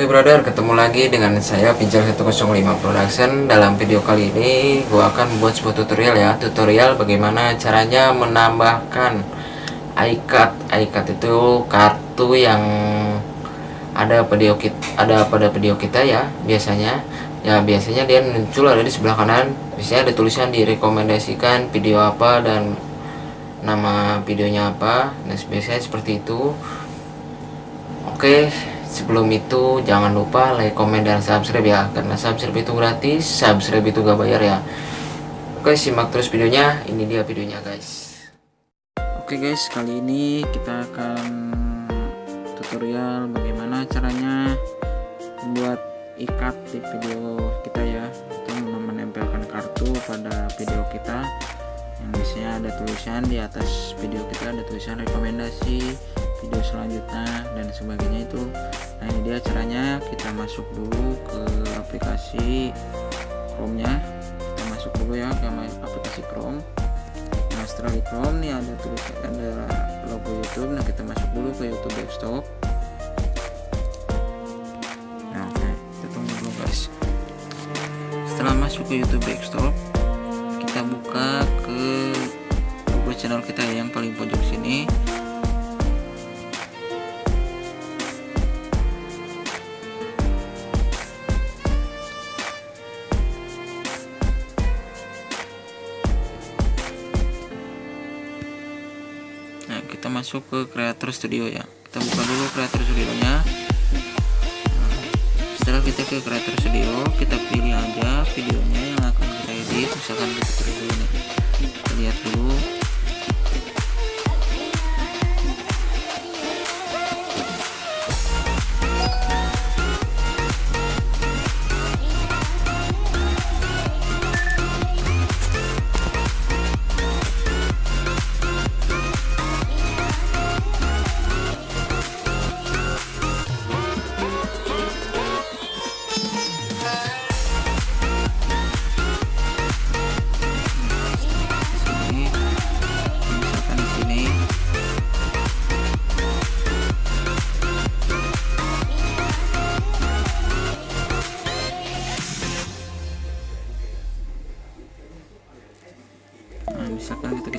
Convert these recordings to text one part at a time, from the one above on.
Oke brother, ketemu lagi dengan saya Pinjal 105 Production. Dalam video kali ini, gua akan buat sebuah tutorial ya. Tutorial bagaimana caranya menambahkan iCard iCard itu kartu yang ada video kita, ada pada video kita ya Biasanya. Ya biasanya dia muncul ada di sebelah kanan. Biasanya ada tulisan direkomendasikan video apa dan nama videonya apa. Nah biasanya seperti itu. Oke sebelum itu jangan lupa like, komen, dan subscribe ya karena subscribe itu gratis subscribe itu gak bayar ya. Oke simak terus videonya ini dia videonya guys. Oke guys kali ini kita akan tutorial bagaimana caranya membuat ikat di video kita ya. Itu menempelkan kartu pada video kita. Yang biasanya ada tulisan di atas video kita ada tulisan rekomendasi video selanjutnya dan sebagainya itu. Nah ini dia caranya. Kita masuk dulu ke aplikasi Chrome nya kita masuk dulu ya ke aplikasi Chrome. Nah setelah di Chrome nih ada tulis ada logo YouTube. Nah kita masuk dulu ke YouTube desktop. Nah kita tunggu dulu guys. Setelah masuk ke YouTube desktop kita buka ke logo channel kita yang paling pojok sini masuk ke creator studio ya. Kita buka dulu creator studionya. Nah, setelah kita ke creator studio kita pilih aja videonya yang akan kita edit. Misalkan kita pilih dulu kita lihat dulu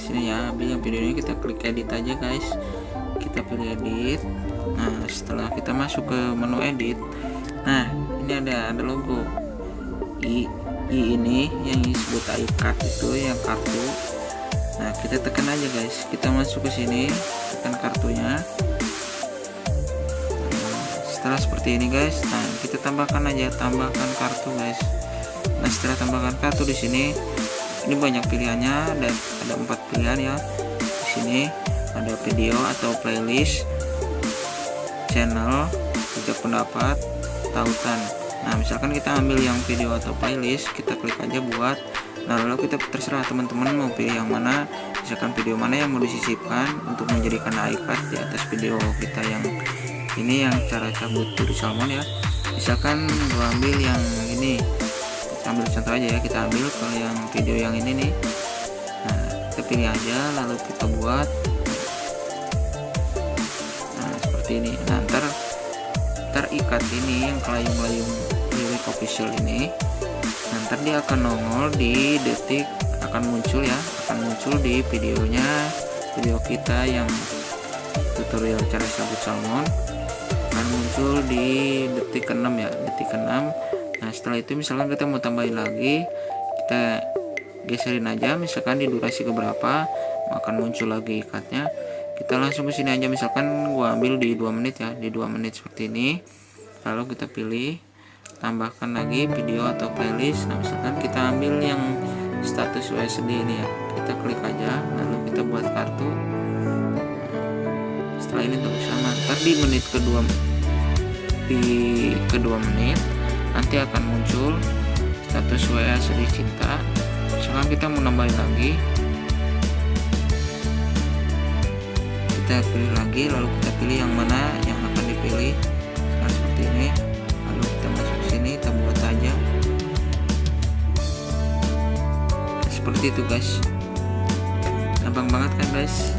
ke sini ya ambil yang videonya kita klik edit aja guys. Kita pilih edit. Nah setelah kita masuk ke menu edit nah ini ada ada logo. I i ini yang disebut iCard itu yang kartu. Nah kita tekan aja guys. Kita masuk ke sini tekan kartunya. Setelah seperti ini guys nah kita tambahkan aja tambahkan kartu guys. Nah setelah tambahkan kartu di sini ini banyak pilihannya ada ada empat pilihan ya. Di sini ada video atau playlist channel juga pendapat tautan. Nah misalkan kita ambil yang video atau playlist kita klik aja buat. Nah lalu kita terserah teman-teman mau pilih yang mana. Misalkan video mana yang mau disisipkan untuk menjadikan iCard di atas video kita yang ini yang cara cabut dari salmon ya. Misalkan gua ambil yang ini ambil contoh aja ya kita ambil kalau yang video yang ini nih. Nah kita pilih aja lalu kita buat. Nah seperti ini. Nah ntar ntar ikat ini yang kelayung-layung lirik official ini. Ntar dia akan nongol di detik akan muncul ya akan muncul di videonya video kita yang tutorial cara sabut salmon. Akan muncul di detik ke-6 ya detik ke-6 nah setelah itu misalkan kita mau tambahin lagi kita geserin aja misalkan di durasi keberapa akan muncul lagi ikatnya kita langsung ke sini aja misalkan gua ambil di 2 menit ya di 2 menit seperti ini lalu kita pilih tambahkan lagi video atau playlist nah misalkan kita ambil yang status USD ini ya kita klik aja lalu kita buat kartu. Setelah ini tunggu sama ntar di menit kedua di kedua menit nanti akan muncul status WA sedih cinta sekarang kita mau nambahin lagi. Kita pilih lagi lalu kita pilih yang mana yang akan dipilih. Sekarang seperti ini. Lalu kita masuk sini kita buat aja. Seperti itu guys. Gampang banget kan guys?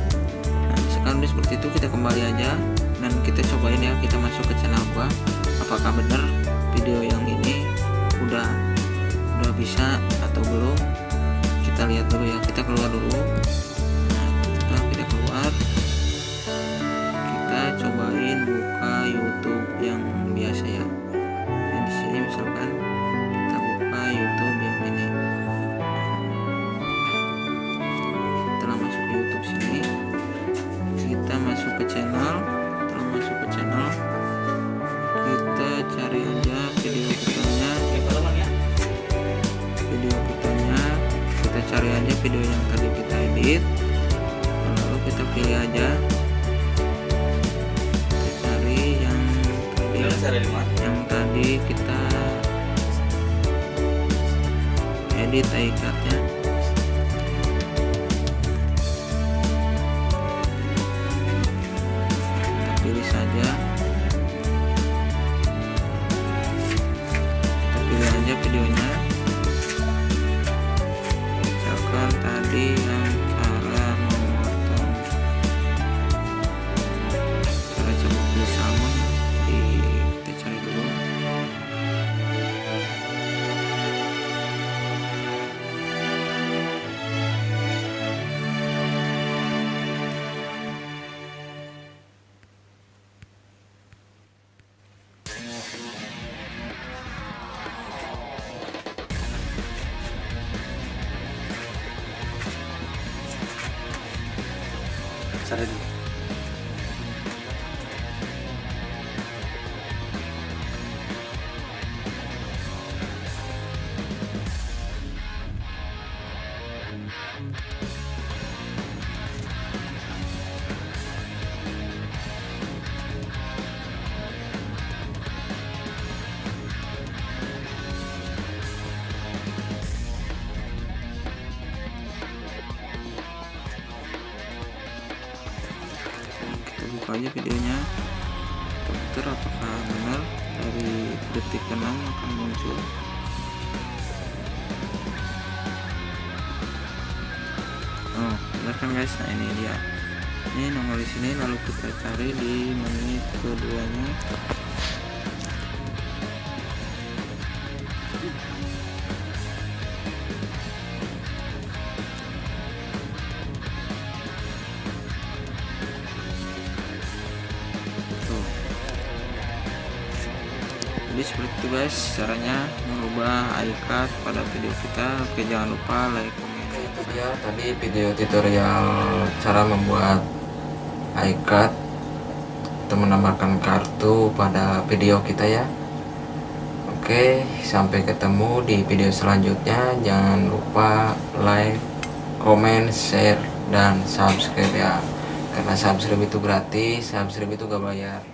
Nah sekarang udah seperti itu kita kembali aja. Dan kita cobain ya kita masuk ke channel gua. Apakah benar video yang ini udah udah bisa atau belum kita lihat dulu ya. Kita keluar dulu. Nah, setelah kita keluar kita cobain edit lalu kita pilih aja. Kita cari yang tadi. Yang tadi kita edit icardnya aja videonya. Dokter apakah benar dari detik ke-6 akan muncul. Oh benar kan guys? Nah ini dia. Ini nomor di sini lalu kita cari di menit jadi seperti itu guys caranya merubah iCard pada video kita. Oke jangan lupa like komen itu dia tadi video tutorial cara membuat iCard atau menambahkan kartu pada video kita ya. Oke sampai ketemu di video selanjutnya. Jangan lupa like comment share dan subscribe ya. Karena subscribe itu gratis subscribe itu gak bayar